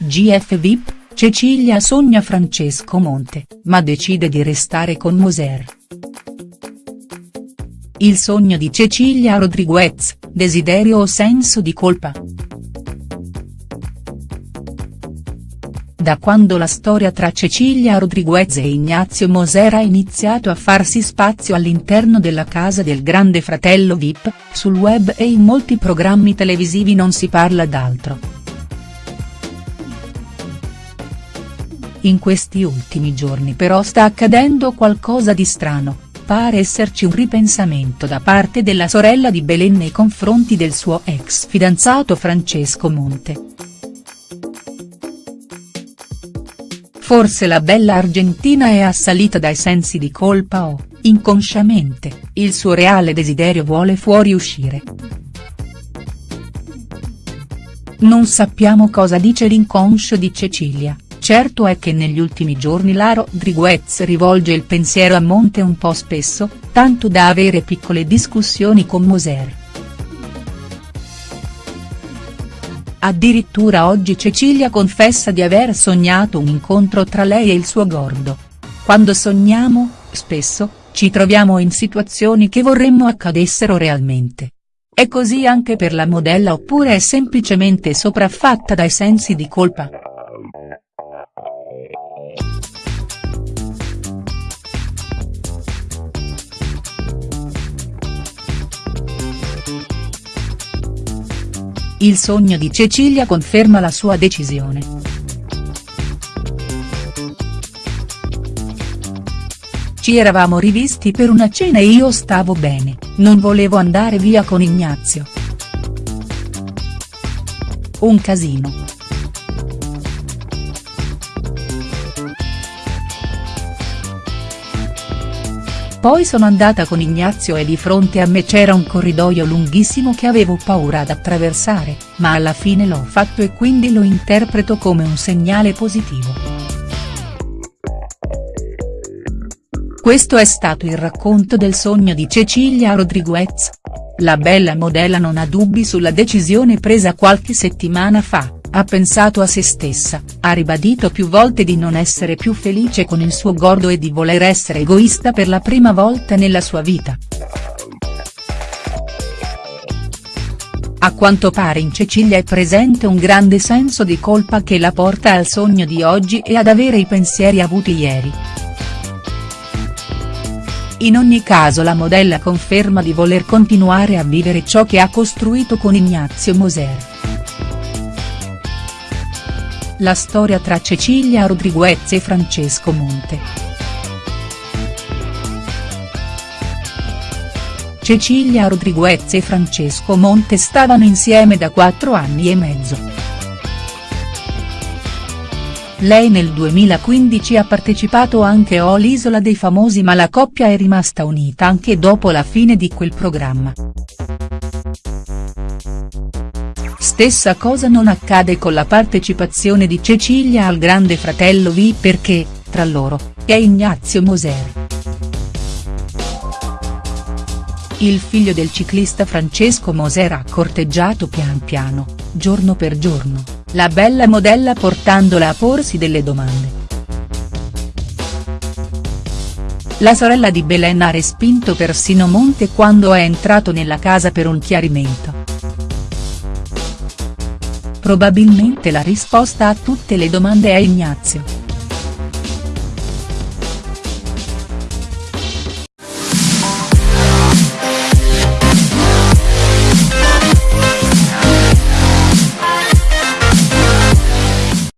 GF VIP, Cecilia sogna Francesco Monte, ma decide di restare con Moser. Il sogno di Cecilia Rodriguez, desiderio o senso di colpa?. Da quando la storia tra Cecilia Rodriguez e Ignazio Moser ha iniziato a farsi spazio all'interno della casa del grande fratello Vip, sul web e in molti programmi televisivi non si parla d'altro. In questi ultimi giorni però sta accadendo qualcosa di strano, pare esserci un ripensamento da parte della sorella di Belen nei confronti del suo ex fidanzato Francesco Monte. Forse la bella argentina è assalita dai sensi di colpa o, inconsciamente, il suo reale desiderio vuole fuoriuscire. Non sappiamo cosa dice l'inconscio di Cecilia, certo è che negli ultimi giorni la Rodriguez rivolge il pensiero a Monte un po' spesso, tanto da avere piccole discussioni con Moser. Addirittura oggi Cecilia confessa di aver sognato un incontro tra lei e il suo gordo. Quando sogniamo, spesso, ci troviamo in situazioni che vorremmo accadessero realmente. È così anche per la modella oppure è semplicemente sopraffatta dai sensi di colpa?. Il sogno di Cecilia conferma la sua decisione. Ci eravamo rivisti per una cena e io stavo bene, non volevo andare via con Ignazio. Un casino. Poi sono andata con Ignazio e di fronte a me c'era un corridoio lunghissimo che avevo paura ad attraversare, ma alla fine l'ho fatto e quindi lo interpreto come un segnale positivo. Questo è stato il racconto del sogno di Cecilia Rodriguez. La bella modella non ha dubbi sulla decisione presa qualche settimana fa ha pensato a se stessa, ha ribadito più volte di non essere più felice con il suo gordo e di voler essere egoista per la prima volta nella sua vita. A quanto pare in Cecilia è presente un grande senso di colpa che la porta al sogno di oggi e ad avere i pensieri avuti ieri. In ogni caso la modella conferma di voler continuare a vivere ciò che ha costruito con Ignazio Moser. La storia tra Cecilia Rodriguez e Francesco Monte. Cecilia Rodriguez e Francesco Monte stavano insieme da quattro anni e mezzo. Lei nel 2015 ha partecipato anche a L'Isola dei Famosi ma la coppia è rimasta unita anche dopo la fine di quel programma. Stessa cosa non accade con la partecipazione di Cecilia al Grande Fratello V perché, tra loro, è Ignazio Moser. Il figlio del ciclista Francesco Moser ha corteggiato pian piano, giorno per giorno, la bella modella portandola a porsi delle domande. La sorella di Belen ha respinto persino Monte quando è entrato nella casa per un chiarimento. Probabilmente la risposta a tutte le domande è Ignazio.